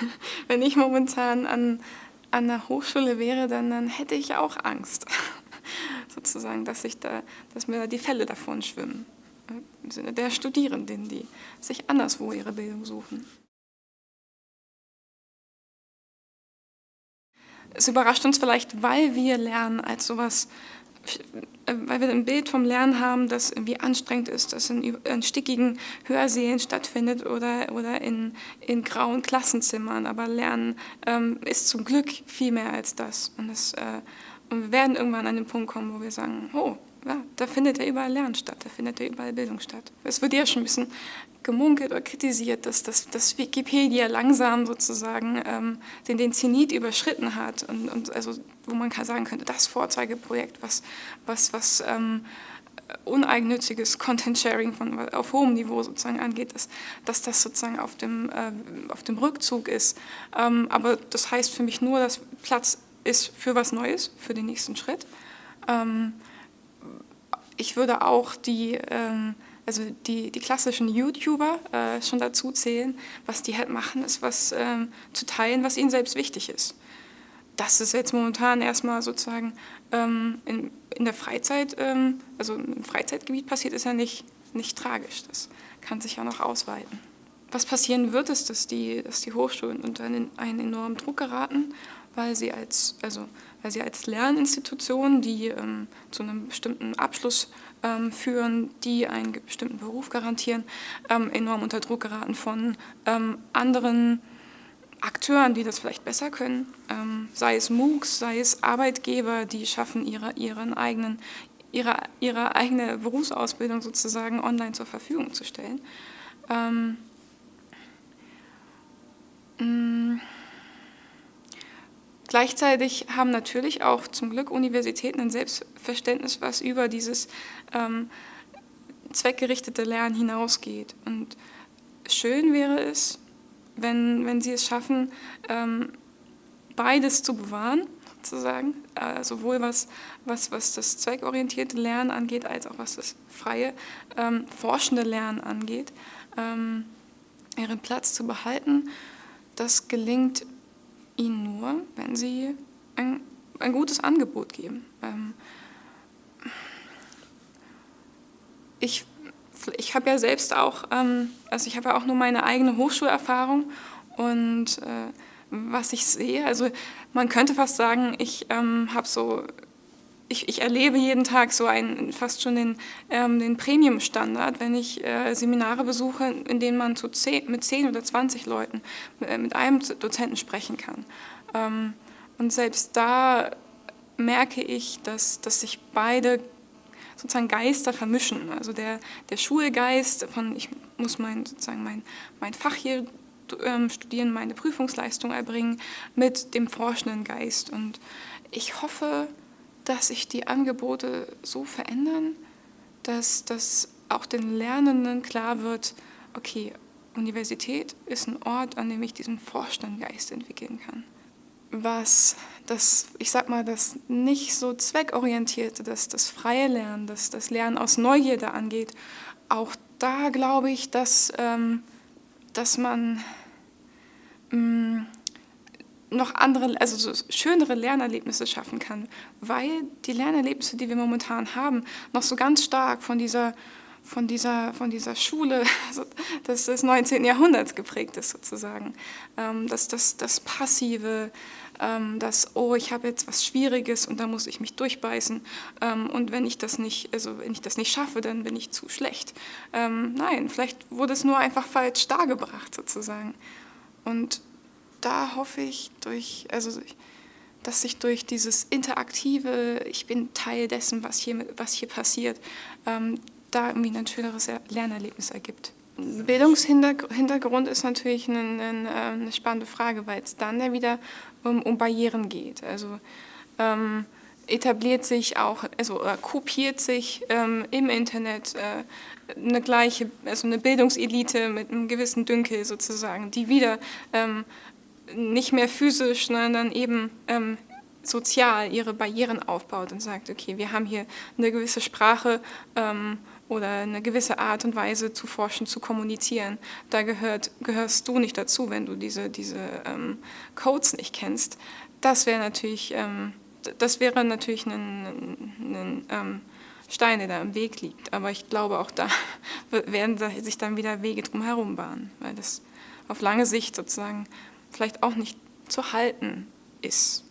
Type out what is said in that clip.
wenn ich momentan an, an der Hochschule wäre, dann, dann hätte ich auch Angst, sozusagen, dass, ich da, dass mir da die Fälle davon schwimmen. Im Sinne der Studierenden, die sich anderswo ihre Bildung suchen. Es überrascht uns vielleicht, weil wir lernen als sowas weil wir ein Bild vom Lernen haben, das irgendwie anstrengend ist, das in, in stickigen Hörsälen stattfindet oder, oder in, in grauen Klassenzimmern. Aber Lernen ähm, ist zum Glück viel mehr als das. Und, das, äh, und wir werden irgendwann an den Punkt kommen, wo wir sagen, oh, ja, da findet ja überall Lernen statt, da findet ja überall Bildung statt. Es wird ja schon ein bisschen gemunkelt oder kritisiert, dass, dass, dass Wikipedia langsam sozusagen ähm, den, den Zenit überschritten hat und, und also, wo man sagen könnte, das Vorzeigeprojekt, was, was, was ähm, uneigennütziges Content-Sharing auf hohem Niveau sozusagen angeht, dass, dass das sozusagen auf dem, äh, auf dem Rückzug ist. Ähm, aber das heißt für mich nur, dass Platz ist für was Neues, für den nächsten Schritt. Ähm, ich würde auch die, ähm, also die, die klassischen YouTuber äh, schon dazu zählen. Was die halt machen, ist was ähm, zu teilen, was ihnen selbst wichtig ist. Das ist jetzt momentan erstmal sozusagen ähm, in, in der Freizeit, ähm, also im Freizeitgebiet passiert, ist ja nicht, nicht tragisch. Das kann sich ja noch ausweiten. Was passieren wird, ist, dass die, dass die Hochschulen unter einen, einen enormen Druck geraten, weil sie als, also weil sie als Lerninstitutionen, die ähm, zu einem bestimmten Abschluss ähm, führen, die einen bestimmten Beruf garantieren, ähm, enorm unter Druck geraten von ähm, anderen Akteuren, die das vielleicht besser können, ähm, sei es MOOCs, sei es Arbeitgeber, die schaffen ihre, ihren eigenen, ihre, ihre eigene Berufsausbildung sozusagen online zur Verfügung zu stellen. Ähm, mm, Gleichzeitig haben natürlich auch zum Glück Universitäten ein Selbstverständnis, was über dieses ähm, zweckgerichtete Lernen hinausgeht. Und schön wäre es, wenn, wenn sie es schaffen, ähm, beides zu bewahren, sozusagen, äh, sowohl was, was, was das zweckorientierte Lernen angeht, als auch was das freie, ähm, forschende Lernen angeht, ähm, ihren Platz zu behalten. Das gelingt ihnen nur, wenn sie ein, ein gutes Angebot geben. Ähm, ich ich habe ja selbst auch, ähm, also ich habe ja auch nur meine eigene Hochschulerfahrung und äh, was ich sehe, also man könnte fast sagen, ich ähm, habe so, ich, ich, erlebe jeden Tag so einen, fast schon den, ähm, den Premium-Standard, wenn ich äh, Seminare besuche, in denen man zu zehn, mit 10 oder 20 Leuten, äh, mit einem Dozenten sprechen kann. Ähm, und selbst da merke ich, dass, dass sich beide sozusagen Geister vermischen. Also der, der Schulgeist von, ich muss mein, sozusagen mein, mein Fach hier ähm, studieren, meine Prüfungsleistung erbringen, mit dem forschenden Geist. Und ich hoffe, dass sich die Angebote so verändern, dass, dass auch den Lernenden klar wird, okay, Universität ist ein Ort, an dem ich diesen forschenden Geist entwickeln kann. Was das, ich sag mal, das nicht so zweckorientierte, das, das freie Lernen, das, das Lernen aus Neugierde angeht, auch da glaube ich, dass, ähm, dass man ähm, noch andere, also so schönere Lernerlebnisse schaffen kann, weil die Lernerlebnisse, die wir momentan haben, noch so ganz stark von dieser von dieser, von dieser Schule des, des 19. Jahrhunderts geprägt ist sozusagen. Ähm, dass das, das Passive, ähm, das, oh, ich habe jetzt was Schwieriges und da muss ich mich durchbeißen ähm, und wenn ich das nicht, also wenn ich das nicht schaffe, dann bin ich zu schlecht. Ähm, nein, vielleicht wurde es nur einfach falsch dargebracht sozusagen. Und da hoffe ich durch, also dass sich durch dieses interaktive, ich bin Teil dessen, was hier, was hier passiert, ähm, da irgendwie ein schöneres Lernerlebnis ergibt. Bildungshintergrund ist natürlich eine, eine, eine spannende Frage, weil es dann ja wieder um, um Barrieren geht. Also ähm, etabliert sich auch, also oder kopiert sich ähm, im Internet äh, eine gleiche, also eine Bildungselite mit einem gewissen Dünkel sozusagen, die wieder ähm, nicht mehr physisch, sondern eben ähm, sozial ihre Barrieren aufbaut und sagt, okay, wir haben hier eine gewisse Sprache, ähm, oder eine gewisse Art und Weise zu forschen, zu kommunizieren. Da gehört, gehörst du nicht dazu, wenn du diese, diese ähm, Codes nicht kennst. Das wäre natürlich, ähm, das wäre natürlich ein, ein ähm, Stein, der da im Weg liegt. Aber ich glaube, auch da werden sich dann wieder Wege drumherum bahnen, weil das auf lange Sicht sozusagen vielleicht auch nicht zu halten ist.